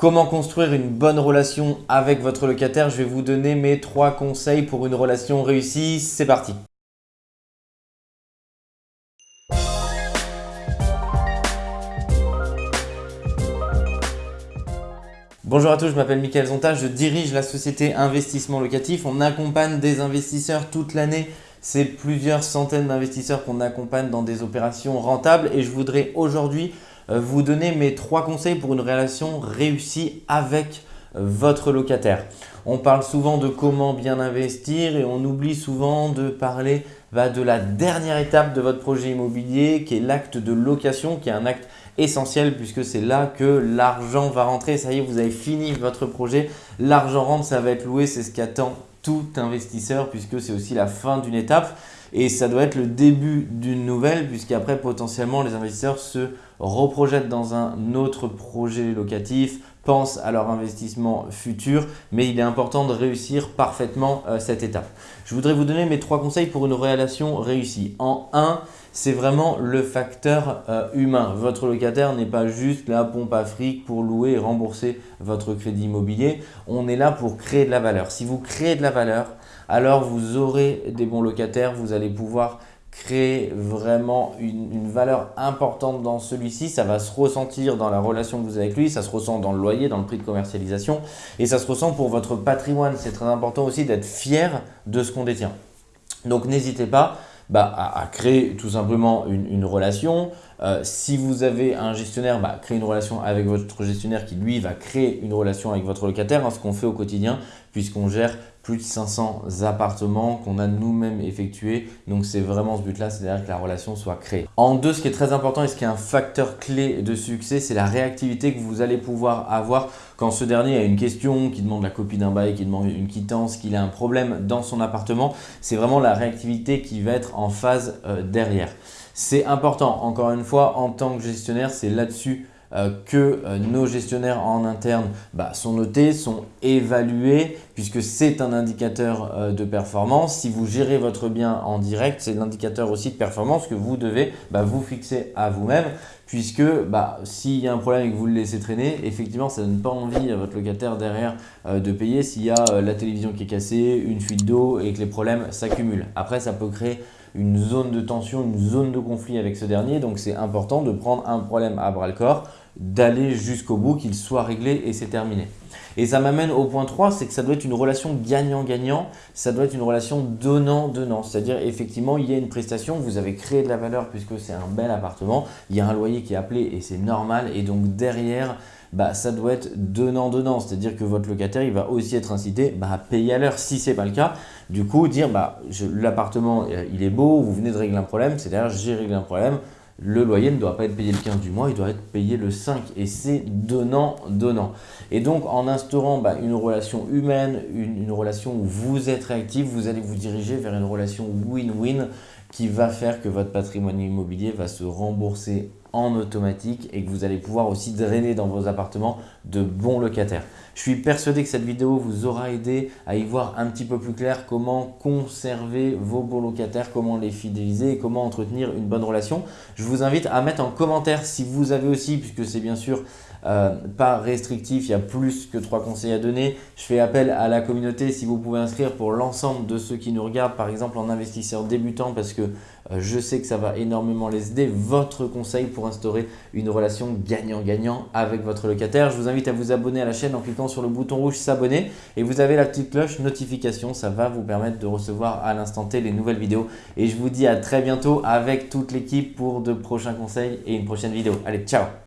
Comment construire une bonne relation avec votre locataire Je vais vous donner mes trois conseils pour une relation réussie. C'est parti Bonjour à tous, je m'appelle Mickaël Zonta, je dirige la société Investissement Locatif. On accompagne des investisseurs toute l'année. C'est plusieurs centaines d'investisseurs qu'on accompagne dans des opérations rentables et je voudrais aujourd'hui vous donner mes trois conseils pour une relation réussie avec euh, votre locataire. On parle souvent de comment bien investir et on oublie souvent de parler de la dernière étape de votre projet immobilier qui est l'acte de location, qui est un acte essentiel puisque c'est là que l'argent va rentrer. Ça y est, vous avez fini votre projet, l'argent rentre, ça va être loué, c'est ce qu'attend tout investisseur puisque c'est aussi la fin d'une étape. Et ça doit être le début d'une nouvelle puisqu'après potentiellement les investisseurs se reprojettent dans un autre projet locatif, pensent à leur investissement futur, mais il est important de réussir parfaitement euh, cette étape. Je voudrais vous donner mes trois conseils pour une relation réussie. En 1, c'est vraiment le facteur euh, humain. Votre locataire n'est pas juste la pompe à fric pour louer et rembourser votre crédit immobilier. On est là pour créer de la valeur. Si vous créez de la valeur, alors vous aurez des bons locataires, vous allez pouvoir créer vraiment une, valeur importante dans celui-ci. Ça va se ressentir dans la relation que vous avez avec lui, ça se ressent dans le loyer, dans le prix de commercialisation et ça se ressent pour votre patrimoine. C'est très important aussi d'être fier de ce qu'on détient. Donc n'hésitez pas bah, à, créer tout simplement une, relation. Euh, si vous avez un gestionnaire, bah, créez une relation avec votre gestionnaire qui lui va créer une relation avec votre locataire, hein, ce qu'on fait au quotidien puisqu'on gère plus de 500 appartements qu'on a nous-mêmes effectués. Donc c'est vraiment ce but-là, c'est-à-dire que la relation soit créée. En deux, ce qui est très important et ce qui est un facteur clé de succès, c'est la réactivité que vous allez pouvoir avoir quand ce dernier a une question, qui demande la copie d'un bail, qui demande une quittance, qu'il a un problème dans son appartement. C'est vraiment la réactivité qui va être en phase euh, derrière. C'est important, encore une fois, en tant que gestionnaire, c'est là-dessus que euh, nos gestionnaires en interne bah, sont notés, sont évalués puisque c'est un indicateur euh, de performance. Si vous gérez votre bien en direct, c'est l'indicateur aussi de performance que vous devez bah, vous fixer à vous-même puisque bah, s'il y a un problème et que vous le laissez traîner, effectivement, ça ne donne pas envie à votre locataire derrière de payer s'il y a la télévision qui est cassée, une fuite d'eau et que les problèmes s'accumulent. Après, ça peut créer une zone de tension, une zone de conflit avec ce dernier. Donc, c'est important de prendre un problème à bras le corps, d'aller jusqu'au bout, qu'il soit réglé et c'est terminé. Et ça m'amène au point 3, c'est que ça doit être une relation gagnant-gagnant, ça doit être une relation donnant-donnant. C'est-à-dire effectivement, il y a une prestation, vous avez créé de la valeur puisque c'est un bel appartement, il y a un loyer qui est appelé et c'est normal. Et donc derrière, bah, ça doit être donnant-donnant. C'est-à-dire que votre locataire, il va aussi être incité bah, à payer à l'heure si ce n'est pas le cas. Du coup, dire bah, l'appartement, euh, il est beau, vous venez de régler un problème, c'est-à-dire j'ai réglé un problème, le loyer ne doit pas être payé le 15 du mois, il doit être payé le 5 et c'est donnant-donnant. Et donc en instaurant bah, une relation humaine, une, relation où vous êtes réactif, vous allez vous diriger vers une relation win-win qui va faire que votre patrimoine immobilier va se rembourser en automatique et que vous allez pouvoir aussi drainer dans vos appartements de bons locataires. Je suis persuadé que cette vidéo vous aura aidé à y voir un petit peu plus clair comment conserver vos bons locataires, comment les fidéliser et comment entretenir une bonne relation. Je vous invite à mettre en commentaire si vous avez aussi, puisque c'est bien sûr euh, pas restrictif, il y a plus que trois conseils à donner. Je fais appel à la communauté si vous pouvez inscrire pour l'ensemble de ceux qui nous regardent, par exemple en investisseur débutant parce que euh, je sais que ça va énormément les aider. Votre conseil pour instaurer une relation gagnant-gagnant avec votre locataire. Je vous invite à vous abonner à la chaîne en cliquant sur le bouton rouge s'abonner et vous avez la petite cloche notification. Ça va vous permettre de recevoir à l'instant T les nouvelles vidéos. Et je vous dis à très bientôt avec toute l'équipe pour de prochains conseils et une prochaine vidéo. Allez, ciao